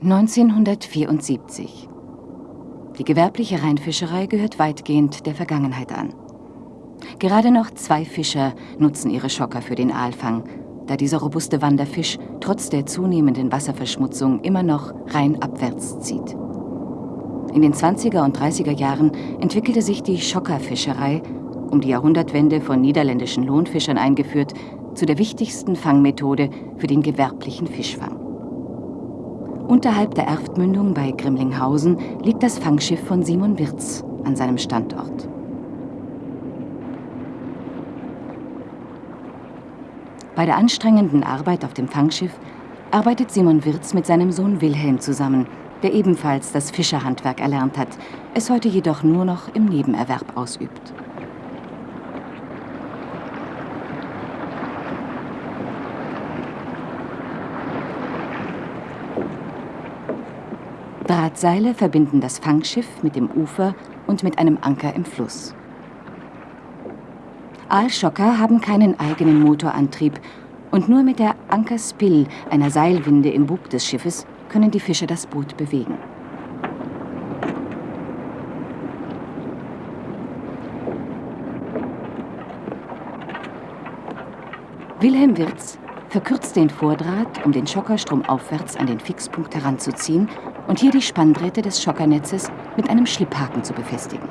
1974. Die gewerbliche Rheinfischerei gehört weitgehend der Vergangenheit an. Gerade noch zwei Fischer nutzen ihre Schocker für den Aalfang, da dieser robuste Wanderfisch trotz der zunehmenden Wasserverschmutzung immer noch rheinabwärts zieht. In den 20er und 30er Jahren entwickelte sich die Schockerfischerei, um die Jahrhundertwende von niederländischen Lohnfischern eingeführt, zu der wichtigsten Fangmethode für den gewerblichen Fischfang. Unterhalb der Erftmündung bei Grimlinghausen liegt das Fangschiff von Simon Wirz an seinem Standort. Bei der anstrengenden Arbeit auf dem Fangschiff arbeitet Simon Wirz mit seinem Sohn Wilhelm zusammen, der ebenfalls das Fischerhandwerk erlernt hat, es heute jedoch nur noch im Nebenerwerb ausübt. Drahtseile verbinden das Fangschiff mit dem Ufer und mit einem Anker im Fluss. Aalschocker haben keinen eigenen Motorantrieb und nur mit der Ankerspill, einer Seilwinde im Bug des Schiffes, können die Fischer das Boot bewegen. Wilhelm Wirz verkürzt den Vordraht, um den Schocker stromaufwärts an den Fixpunkt heranzuziehen und hier die Spanndrähte des Schockernetzes mit einem Schlipphaken zu befestigen.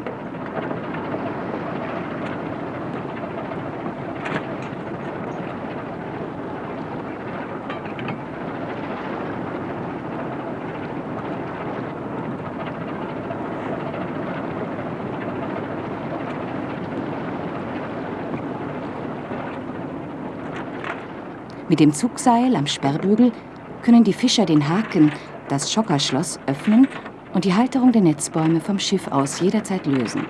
Mit dem Zugseil am Sperrbügel können die Fischer den Haken, das Schockerschloss, öffnen und die Halterung der Netzbäume vom Schiff aus jederzeit lösen.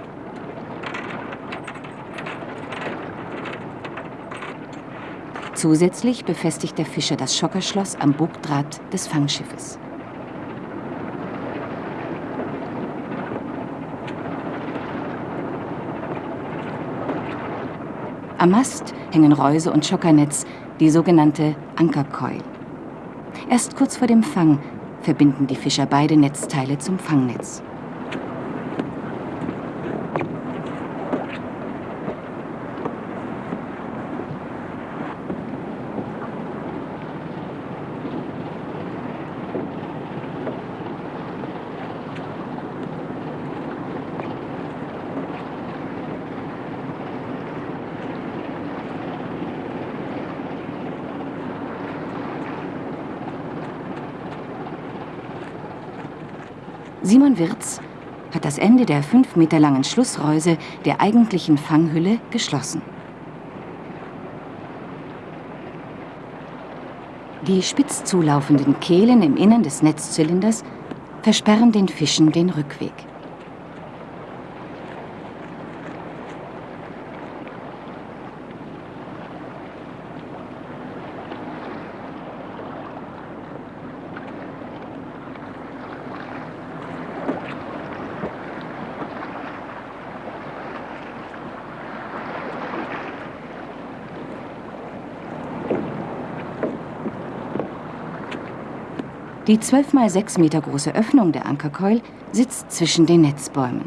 Zusätzlich befestigt der Fischer das Schockerschloss am Bugdraht des Fangschiffes. Am Mast hängen Reuse und Schockernetz, die sogenannte Ankerkeul. Erst kurz vor dem Fang verbinden die Fischer beide Netzteile zum Fangnetz. Simon Wirz hat das Ende der fünf Meter langen Schlussreuse der eigentlichen Fanghülle geschlossen. Die spitz zulaufenden Kehlen im Innern des Netzzylinders versperren den Fischen den Rückweg. Die 12 mal 6 Meter große Öffnung der Ankerkeul sitzt zwischen den Netzbäumen.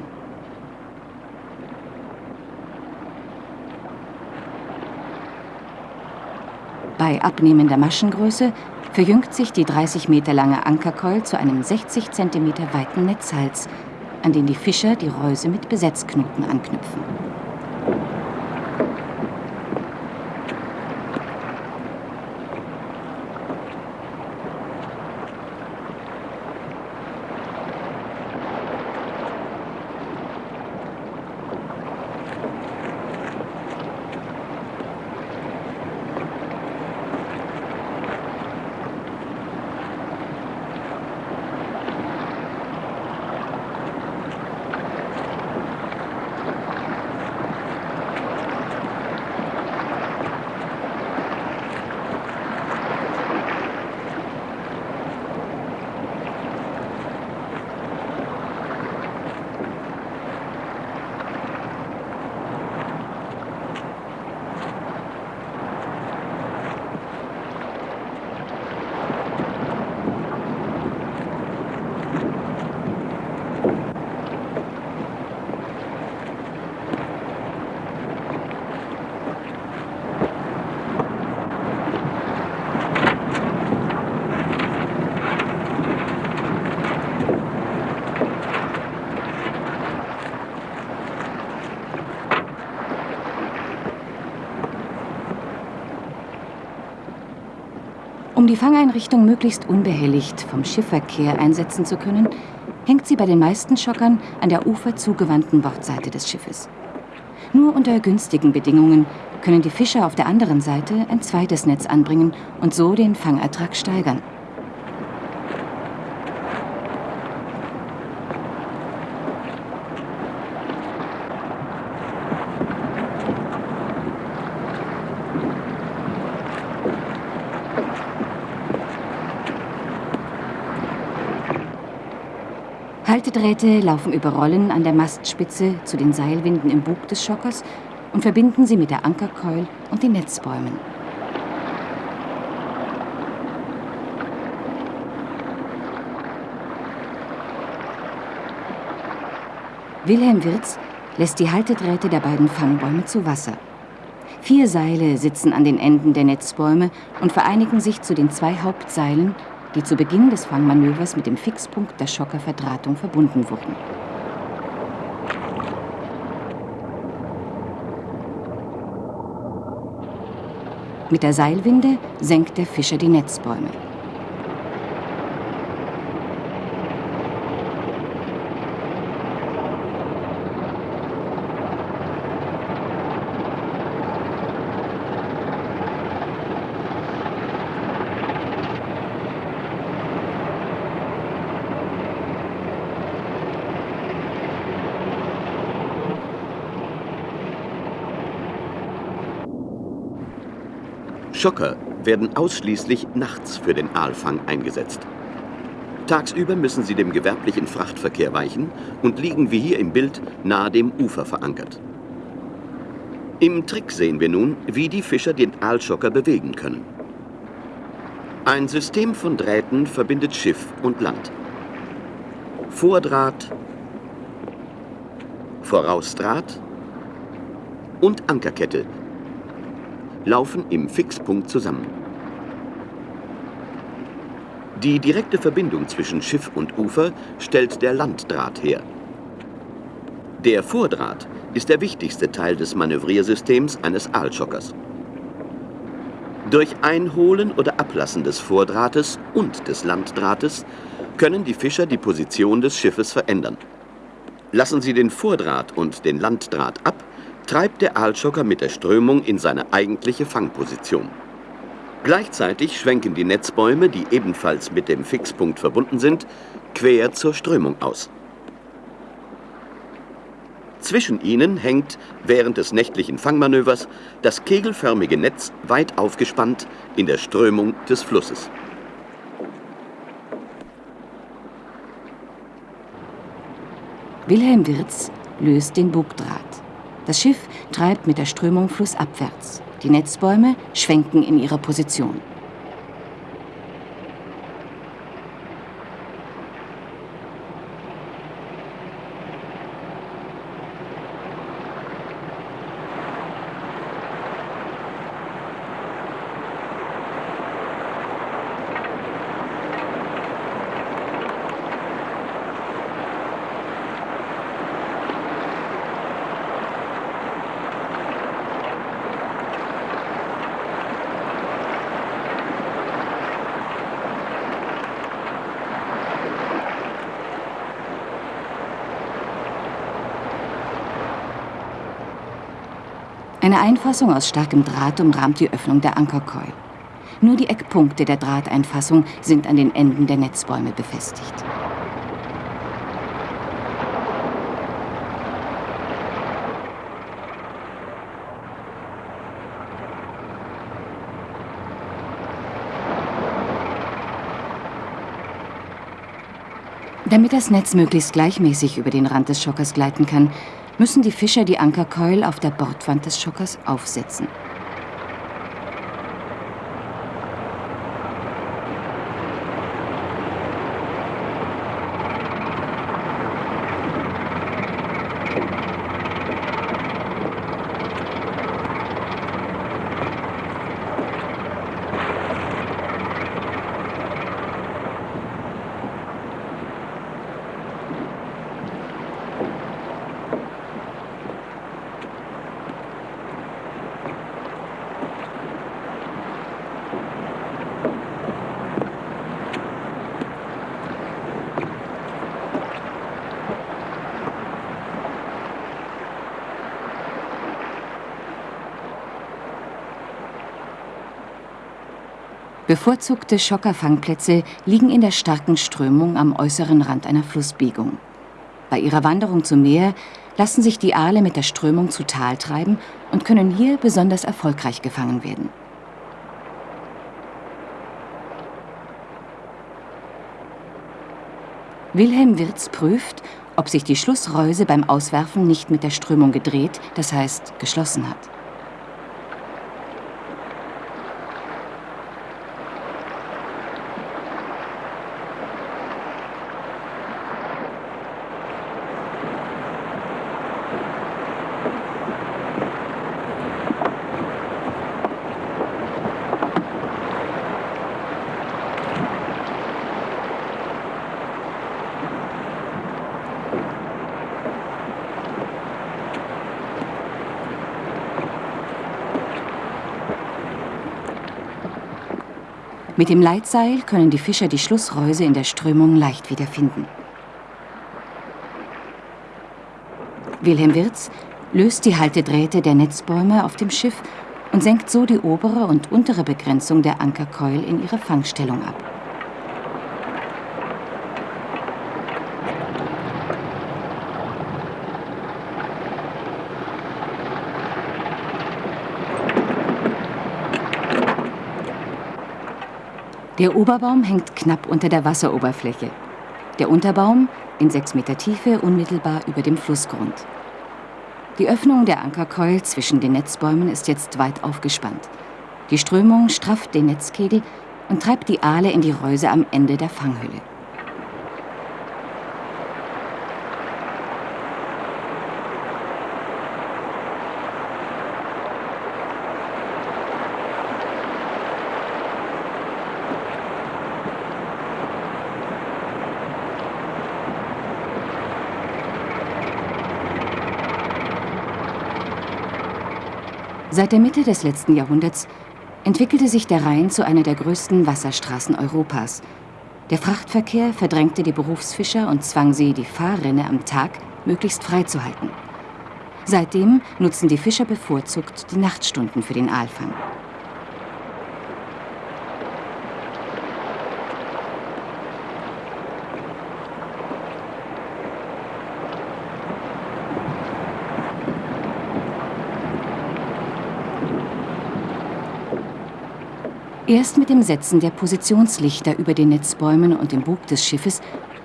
Bei abnehmender Maschengröße verjüngt sich die 30 Meter lange Ankerkeul zu einem 60 Zentimeter weiten Netzhals, an den die Fischer die Reuse mit Besetzknoten anknüpfen. Die Fangeinrichtung möglichst unbehelligt vom Schiffverkehr einsetzen zu können, hängt sie bei den meisten Schockern an der uferzugewandten Bordseite des Schiffes. Nur unter günstigen Bedingungen können die Fischer auf der anderen Seite ein zweites Netz anbringen und so den Fangertrag steigern. Haltedrähte laufen über Rollen an der Mastspitze zu den Seilwinden im Bug des Schockers und verbinden sie mit der Ankerkeul und den Netzbäumen. Wilhelm Wirz lässt die Haltedrähte der beiden Fangbäume zu Wasser. Vier Seile sitzen an den Enden der Netzbäume und vereinigen sich zu den zwei Hauptseilen, die zu Beginn des Fangmanövers mit dem Fixpunkt der Schockerverdrahtung verbunden wurden. Mit der Seilwinde senkt der Fischer die Netzbäume. Schocker werden ausschließlich nachts für den Aalfang eingesetzt. Tagsüber müssen sie dem gewerblichen Frachtverkehr weichen und liegen wie hier im Bild nahe dem Ufer verankert. Im Trick sehen wir nun, wie die Fischer den Aalschocker bewegen können. Ein System von Drähten verbindet Schiff und Land. Vordraht, Vorausdraht und Ankerkette laufen im Fixpunkt zusammen. Die direkte Verbindung zwischen Schiff und Ufer stellt der Landdraht her. Der Vordraht ist der wichtigste Teil des Manövriersystems eines Aalschockers. Durch Einholen oder Ablassen des Vordrahtes und des Landdrahtes können die Fischer die Position des Schiffes verändern. Lassen sie den Vordraht und den Landdraht ab, treibt der Aalschocker mit der Strömung in seine eigentliche Fangposition. Gleichzeitig schwenken die Netzbäume, die ebenfalls mit dem Fixpunkt verbunden sind, quer zur Strömung aus. Zwischen ihnen hängt während des nächtlichen Fangmanövers das kegelförmige Netz weit aufgespannt in der Strömung des Flusses. Wilhelm Wirz löst den Bugdraht. Das Schiff treibt mit der Strömung flussabwärts. Die Netzbäume schwenken in ihrer Position. Eine Einfassung aus starkem Draht umrahmt die Öffnung der Ankerkeul. Nur die Eckpunkte der Drahteinfassung sind an den Enden der Netzbäume befestigt. Damit das Netz möglichst gleichmäßig über den Rand des Schockers gleiten kann, müssen die Fischer die Ankerkeul auf der Bordwand des Schockers aufsetzen. Bevorzugte Schockerfangplätze liegen in der starken Strömung am äußeren Rand einer Flussbiegung. Bei ihrer Wanderung zum Meer lassen sich die Aale mit der Strömung zu Tal treiben und können hier besonders erfolgreich gefangen werden. Wilhelm Wirz prüft, ob sich die Schlussreuse beim Auswerfen nicht mit der Strömung gedreht, das heißt geschlossen hat. Mit dem Leitseil können die Fischer die Schlussreuse in der Strömung leicht wiederfinden. Wilhelm Wirz löst die Haltedrähte der Netzbäume auf dem Schiff und senkt so die obere und untere Begrenzung der Ankerkeul in ihre Fangstellung ab. Der Oberbaum hängt knapp unter der Wasseroberfläche. Der Unterbaum in sechs Meter Tiefe unmittelbar über dem Flussgrund. Die Öffnung der Ankerkeul zwischen den Netzbäumen ist jetzt weit aufgespannt. Die Strömung strafft den Netzkegel und treibt die Aale in die Reuse am Ende der Fanghülle. Seit der Mitte des letzten Jahrhunderts entwickelte sich der Rhein zu einer der größten Wasserstraßen Europas. Der Frachtverkehr verdrängte die Berufsfischer und zwang sie, die Fahrrinne am Tag möglichst freizuhalten. Seitdem nutzen die Fischer bevorzugt die Nachtstunden für den Aalfang. Erst mit dem Setzen der Positionslichter über den Netzbäumen und dem Bug des Schiffes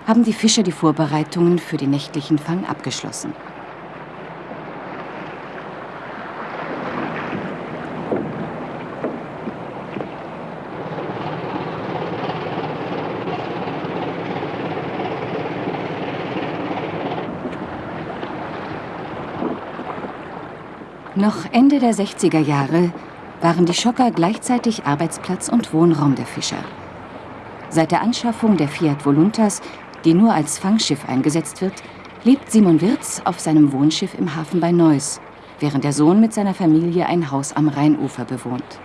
haben die Fischer die Vorbereitungen für den nächtlichen Fang abgeschlossen. Noch Ende der 60er Jahre waren die Schocker gleichzeitig Arbeitsplatz und Wohnraum der Fischer. Seit der Anschaffung der Fiat Voluntas, die nur als Fangschiff eingesetzt wird, lebt Simon Wirz auf seinem Wohnschiff im Hafen bei Neuss, während der Sohn mit seiner Familie ein Haus am Rheinufer bewohnt.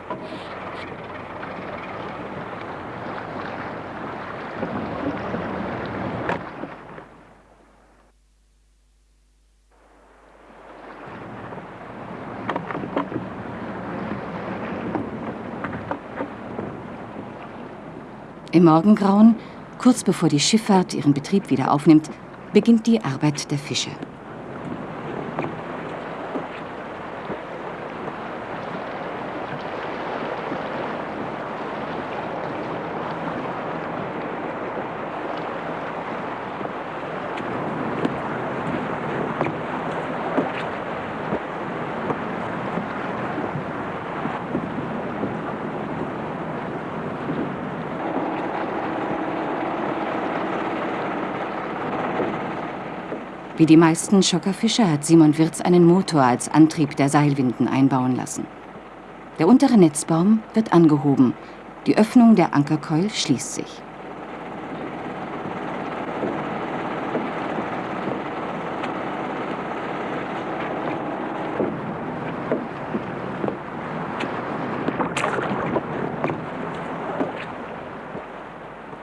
Im Morgengrauen, kurz bevor die Schifffahrt ihren Betrieb wieder aufnimmt, beginnt die Arbeit der Fischer. Wie die meisten Schockerfischer hat Simon Wirz einen Motor als Antrieb der Seilwinden einbauen lassen. Der untere Netzbaum wird angehoben. Die Öffnung der Ankerkeul schließt sich.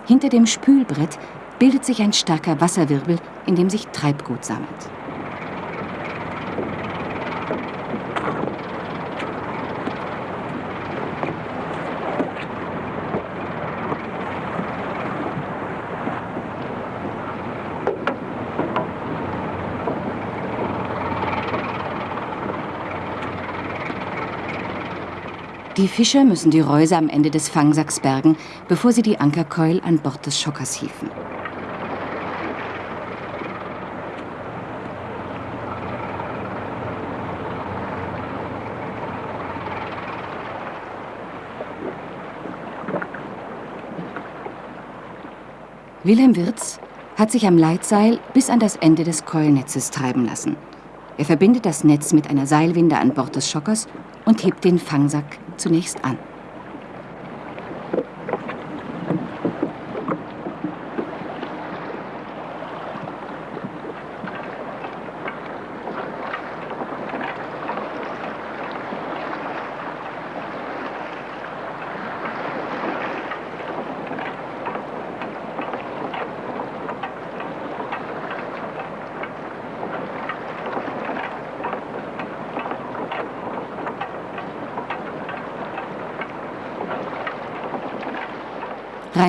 Hinter dem Spülbrett bildet sich ein starker Wasserwirbel, in dem sich Treibgut sammelt. Die Fischer müssen die Reuse am Ende des Fangsacks bergen, bevor sie die Ankerkeul an Bord des Schockers hieven. Wilhelm Wirz hat sich am Leitseil bis an das Ende des Keulnetzes treiben lassen. Er verbindet das Netz mit einer Seilwinde an Bord des Schockers und hebt den Fangsack zunächst an.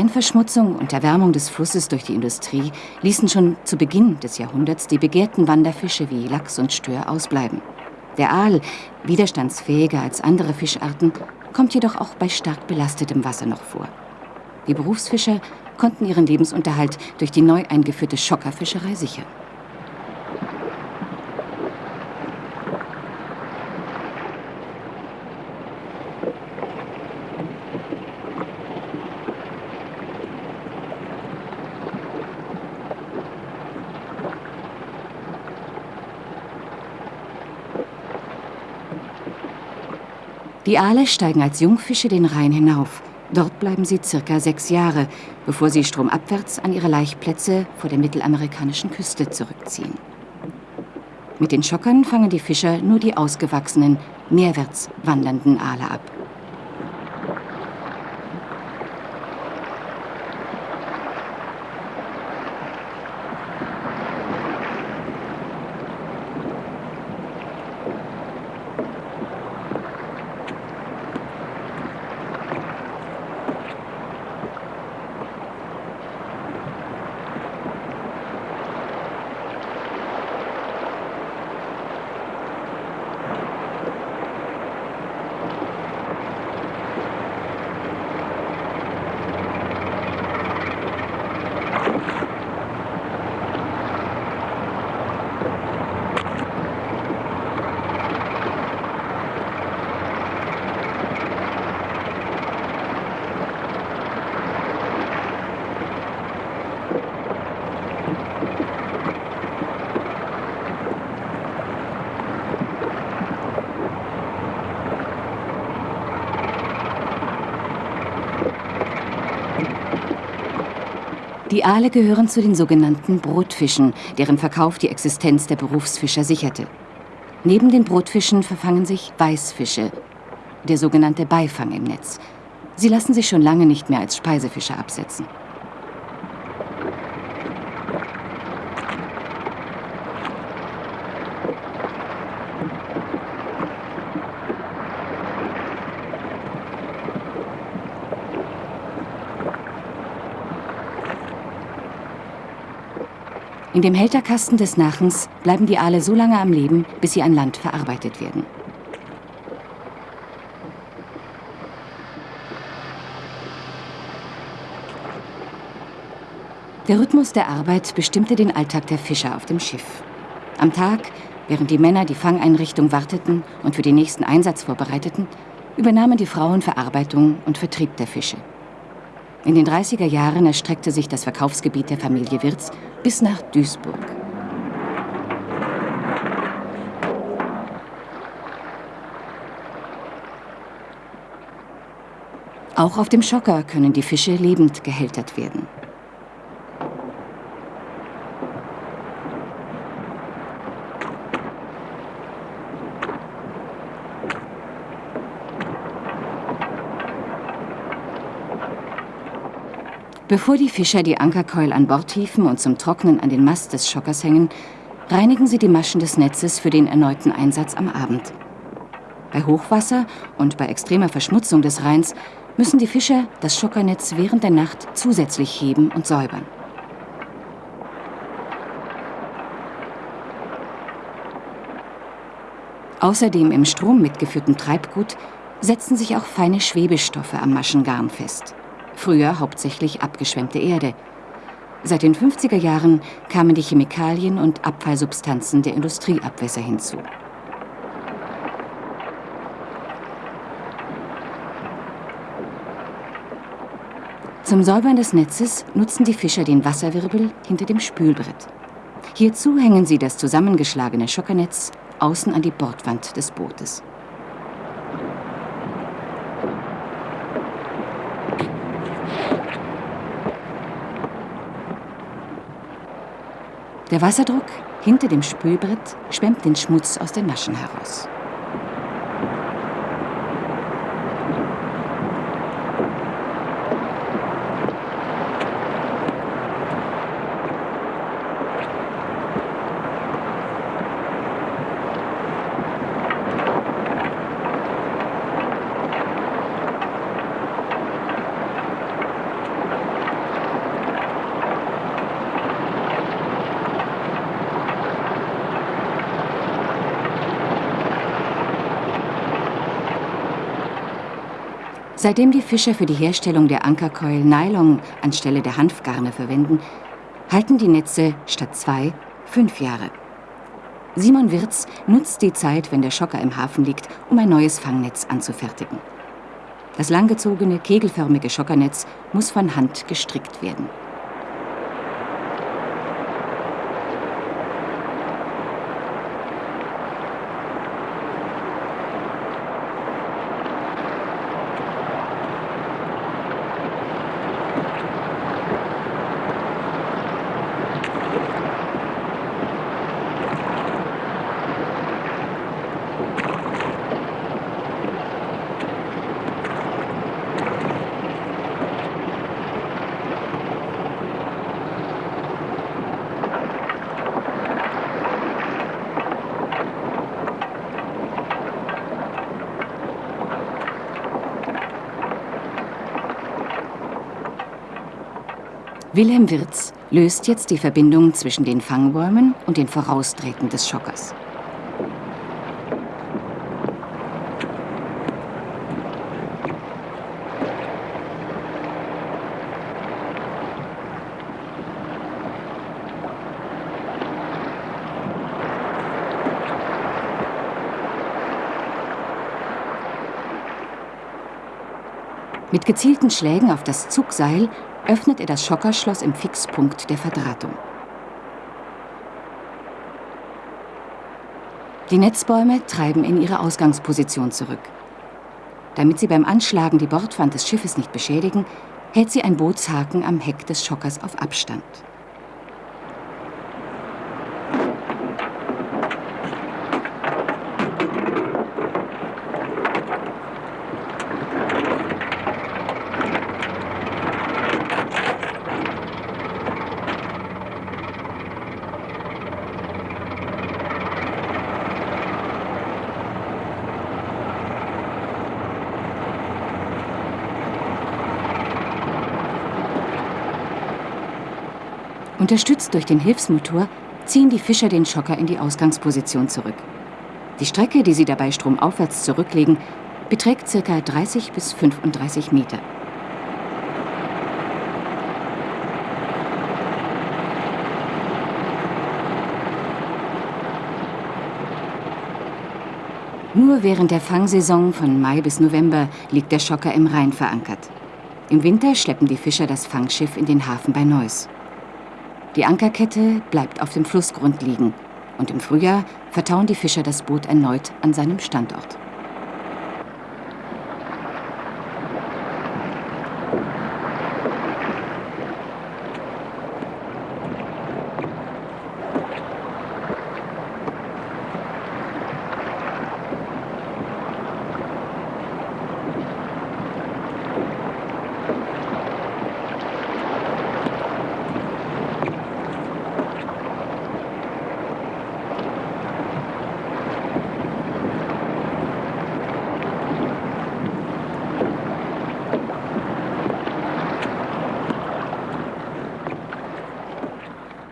Rheinverschmutzung und Erwärmung des Flusses durch die Industrie ließen schon zu Beginn des Jahrhunderts die begehrten Wanderfische wie Lachs und Stör ausbleiben. Der Aal, widerstandsfähiger als andere Fischarten, kommt jedoch auch bei stark belastetem Wasser noch vor. Die Berufsfischer konnten ihren Lebensunterhalt durch die neu eingeführte Schockerfischerei sichern. Die Aale steigen als Jungfische den Rhein hinauf. Dort bleiben sie circa sechs Jahre, bevor sie stromabwärts an ihre Laichplätze vor der mittelamerikanischen Küste zurückziehen. Mit den Schockern fangen die Fischer nur die ausgewachsenen, meerwärts wandernden Aale ab. Die Aale gehören zu den sogenannten Brotfischen, deren Verkauf die Existenz der Berufsfischer sicherte. Neben den Brotfischen verfangen sich Weißfische, der sogenannte Beifang im Netz. Sie lassen sich schon lange nicht mehr als Speisefische absetzen. In dem Hälterkasten des Nachens bleiben die Aale so lange am Leben, bis sie an Land verarbeitet werden. Der Rhythmus der Arbeit bestimmte den Alltag der Fischer auf dem Schiff. Am Tag, während die Männer die Fangeinrichtung warteten und für den nächsten Einsatz vorbereiteten, übernahmen die Frauen Verarbeitung und Vertrieb der Fische. In den 30er Jahren erstreckte sich das Verkaufsgebiet der Familie Wirz bis nach Duisburg. Auch auf dem Schocker können die Fische lebend gehältert werden. Bevor die Fischer die Ankerkeul an Bord hieven und zum Trocknen an den Mast des Schockers hängen, reinigen sie die Maschen des Netzes für den erneuten Einsatz am Abend. Bei Hochwasser und bei extremer Verschmutzung des Rheins müssen die Fischer das Schockernetz während der Nacht zusätzlich heben und säubern. Außer dem im Strom mitgeführten Treibgut setzen sich auch feine Schwebestoffe am Maschengarn fest. Früher hauptsächlich abgeschwemmte Erde. Seit den 50er Jahren kamen die Chemikalien und Abfallsubstanzen der Industrieabwässer hinzu. Zum Säubern des Netzes nutzen die Fischer den Wasserwirbel hinter dem Spülbrett. Hierzu hängen sie das zusammengeschlagene Schockernetz außen an die Bordwand des Bootes. Der Wasserdruck hinter dem Spülbrett schwemmt den Schmutz aus den Maschen heraus. Seitdem die Fischer für die Herstellung der Ankerkeul Nylon anstelle der Hanfgarne verwenden, halten die Netze statt zwei fünf Jahre. Simon Wirz nutzt die Zeit, wenn der Schocker im Hafen liegt, um ein neues Fangnetz anzufertigen. Das langgezogene, kegelförmige Schockernetz muss von Hand gestrickt werden. Wilhelm Wirz löst jetzt die Verbindung zwischen den Fangbäumen und den Vorausdrähten des Schockers. Mit gezielten Schlägen auf das Zugseil öffnet er das Schockerschloss im Fixpunkt der Verdrahtung. Die Netzbäume treiben in ihre Ausgangsposition zurück. Damit sie beim Anschlagen die Bordwand des Schiffes nicht beschädigen, hält sie ein Bootshaken am Heck des Schockers auf Abstand. Unterstützt durch den Hilfsmotor ziehen die Fischer den Schocker in die Ausgangsposition zurück. Die Strecke, die sie dabei stromaufwärts zurücklegen, beträgt ca. 30 bis 35 Meter. Nur während der Fangsaison von Mai bis November liegt der Schocker im Rhein verankert. Im Winter schleppen die Fischer das Fangschiff in den Hafen bei Neuss. Die Ankerkette bleibt auf dem Flussgrund liegen und im Frühjahr vertauen die Fischer das Boot erneut an seinem Standort.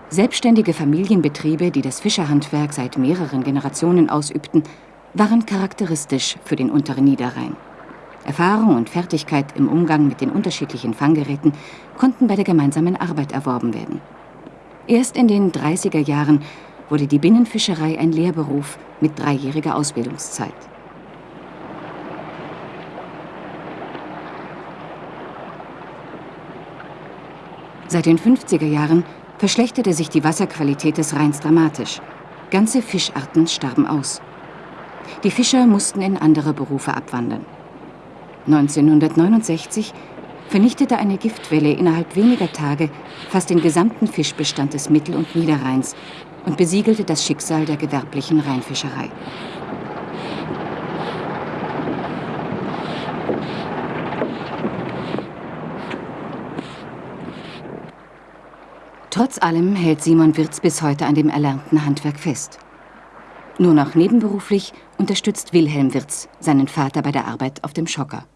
Selbstständige Familienbetriebe, die das Fischerhandwerk seit mehreren Generationen ausübten, waren charakteristisch für den unteren Niederrhein. Erfahrung und Fertigkeit im Umgang mit den unterschiedlichen Fanggeräten konnten bei der gemeinsamen Arbeit erworben werden. Erst in den 30er Jahren wurde die Binnenfischerei ein Lehrberuf mit dreijähriger Ausbildungszeit. Seit den 50er Jahren verschlechterte sich die Wasserqualität des Rheins dramatisch. Ganze Fischarten starben aus. Die Fischer mussten in andere Berufe abwandern. 1969 vernichtete eine Giftwelle innerhalb weniger Tage fast den gesamten Fischbestand des Mittel- und Niederrheins und besiegelte das Schicksal der gewerblichen Rheinfischerei. Trotz allem hält Simon Wirz bis heute an dem erlernten Handwerk fest. Nur noch nebenberuflich unterstützt Wilhelm Wirz seinen Vater bei der Arbeit auf dem Schocker.